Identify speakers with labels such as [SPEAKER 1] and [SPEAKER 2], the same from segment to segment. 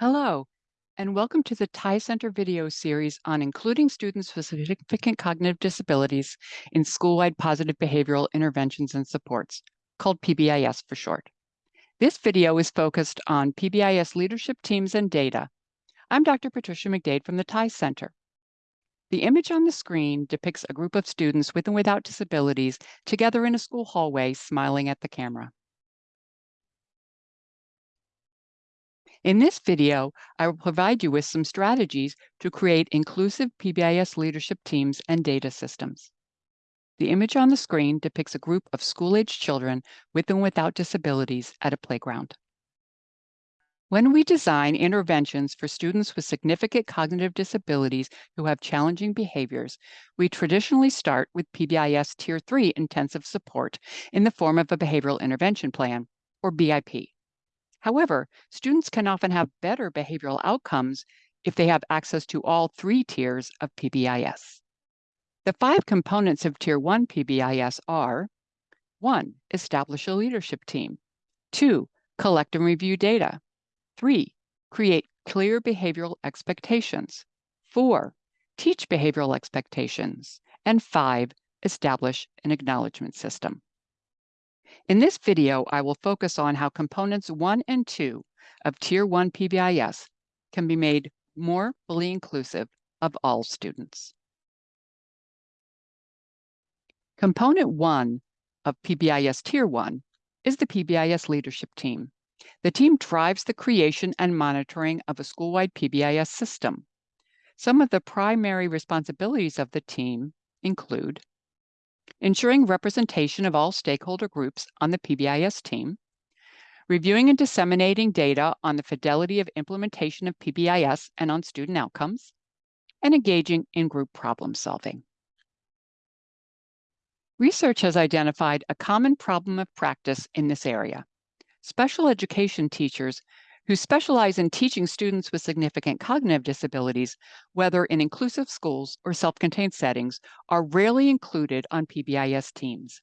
[SPEAKER 1] Hello, and welcome to the TIES Center video series on including students with significant cognitive disabilities in school-wide positive behavioral interventions and supports, called PBIS for short. This video is focused on PBIS leadership teams and data. I'm Dr. Patricia McDade from the TIES Center. The image on the screen depicts a group of students with and without disabilities together in a school hallway smiling at the camera. In this video, I will provide you with some strategies to create inclusive PBIS leadership teams and data systems. The image on the screen depicts a group of school-age children with and without disabilities at a playground. When we design interventions for students with significant cognitive disabilities who have challenging behaviors, we traditionally start with PBIS Tier 3 intensive support in the form of a behavioral intervention plan, or BIP. However, students can often have better behavioral outcomes if they have access to all three tiers of PBIS. The five components of Tier 1 PBIS are 1. Establish a leadership team. 2. Collect and review data. 3. Create clear behavioral expectations. 4. Teach behavioral expectations. And 5. Establish an acknowledgement system. In this video, I will focus on how components 1 and 2 of Tier 1 PBIS can be made more fully inclusive of all students. Component 1 of PBIS Tier 1 is the PBIS leadership team. The team drives the creation and monitoring of a school-wide PBIS system. Some of the primary responsibilities of the team include ensuring representation of all stakeholder groups on the PBIS team, reviewing and disseminating data on the fidelity of implementation of PBIS and on student outcomes, and engaging in group problem solving. Research has identified a common problem of practice in this area. Special education teachers who specialize in teaching students with significant cognitive disabilities, whether in inclusive schools or self-contained settings, are rarely included on PBIS teams.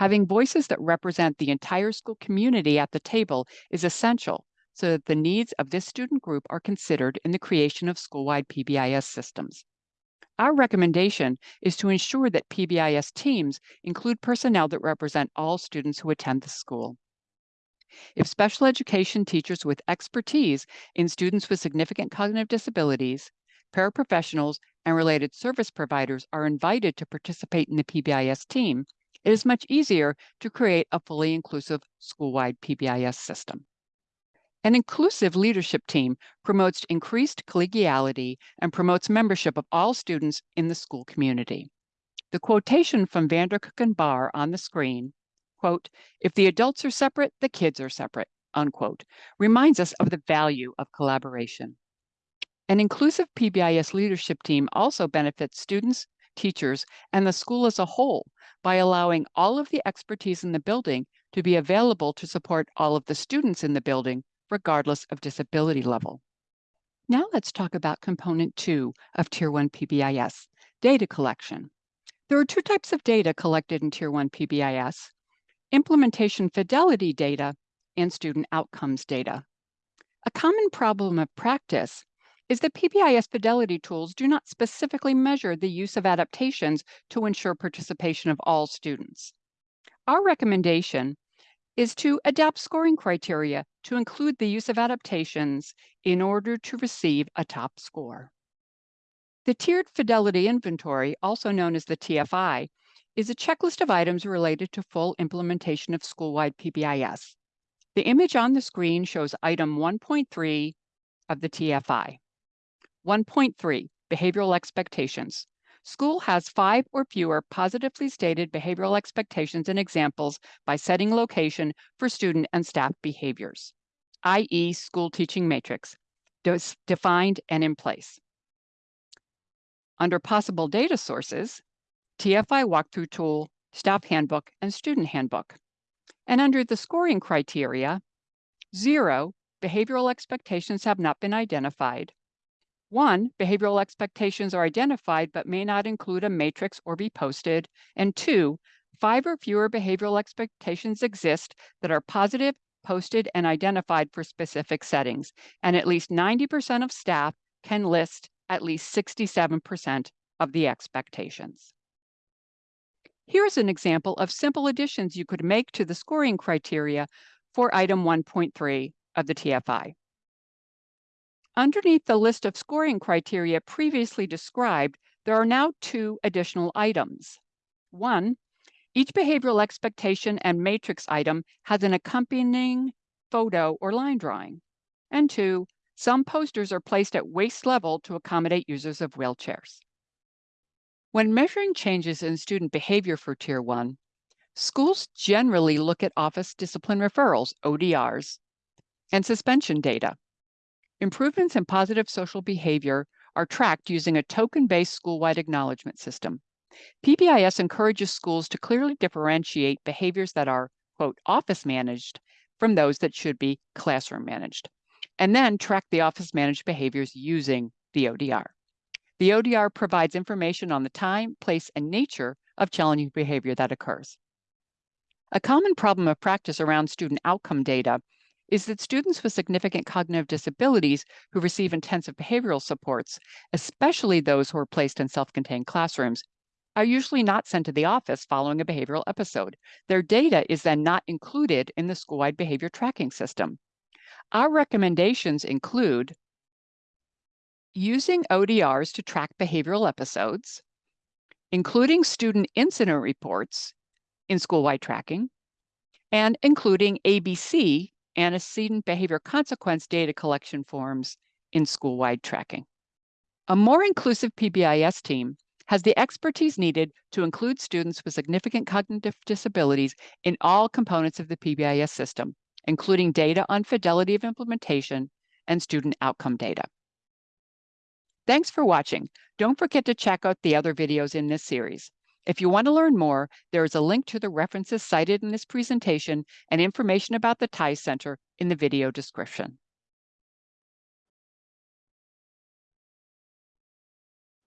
[SPEAKER 1] Having voices that represent the entire school community at the table is essential so that the needs of this student group are considered in the creation of school-wide PBIS systems. Our recommendation is to ensure that PBIS teams include personnel that represent all students who attend the school. If special education teachers with expertise in students with significant cognitive disabilities, paraprofessionals, and related service providers are invited to participate in the PBIS team, it is much easier to create a fully inclusive school-wide PBIS system. An inclusive leadership team promotes increased collegiality and promotes membership of all students in the school community. The quotation from Vandercook and Barr on the screen quote, if the adults are separate, the kids are separate, unquote, reminds us of the value of collaboration. An inclusive PBIS leadership team also benefits students, teachers, and the school as a whole by allowing all of the expertise in the building to be available to support all of the students in the building, regardless of disability level. Now let's talk about component two of Tier 1 PBIS, data collection. There are two types of data collected in Tier 1 PBIS, implementation fidelity data, and student outcomes data. A common problem of practice is that PBIS fidelity tools do not specifically measure the use of adaptations to ensure participation of all students. Our recommendation is to adapt scoring criteria to include the use of adaptations in order to receive a top score. The Tiered Fidelity Inventory, also known as the TFI, is a checklist of items related to full implementation of school-wide PBIS. The image on the screen shows item 1.3 of the TFI. 1.3, behavioral expectations. School has five or fewer positively stated behavioral expectations and examples by setting location for student and staff behaviors, i.e. school teaching matrix, defined and in place. Under possible data sources, TFI walkthrough tool, staff handbook, and student handbook. And under the scoring criteria, zero, behavioral expectations have not been identified. One, behavioral expectations are identified but may not include a matrix or be posted. And two, five or fewer behavioral expectations exist that are positive, posted and identified for specific settings, and at least 90% of staff can list at least 67% of the expectations. Here's an example of simple additions you could make to the scoring criteria for item 1.3 of the TFI. Underneath the list of scoring criteria previously described, there are now two additional items. One, each behavioral expectation and matrix item has an accompanying photo or line drawing. And two, some posters are placed at waist level to accommodate users of wheelchairs. When measuring changes in student behavior for Tier 1, schools generally look at office discipline referrals, ODRs, and suspension data. Improvements in positive social behavior are tracked using a token-based school-wide acknowledgement system. PBIS encourages schools to clearly differentiate behaviors that are, quote, office managed from those that should be classroom managed, and then track the office managed behaviors using the ODR. The ODR provides information on the time, place, and nature of challenging behavior that occurs. A common problem of practice around student outcome data is that students with significant cognitive disabilities who receive intensive behavioral supports, especially those who are placed in self-contained classrooms, are usually not sent to the office following a behavioral episode. Their data is then not included in the school-wide behavior tracking system. Our recommendations include using ODRs to track behavioral episodes, including student incident reports in school-wide tracking, and including ABC antecedent behavior consequence data collection forms in school-wide tracking. A more inclusive PBIS team has the expertise needed to include students with significant cognitive disabilities in all components of the PBIS system, including data on fidelity of implementation and student outcome data. Thanks for watching. Don't forget to check out the other videos in this series. If you want to learn more, there is a link to the references cited in this presentation and information about the TIES Center in the video description.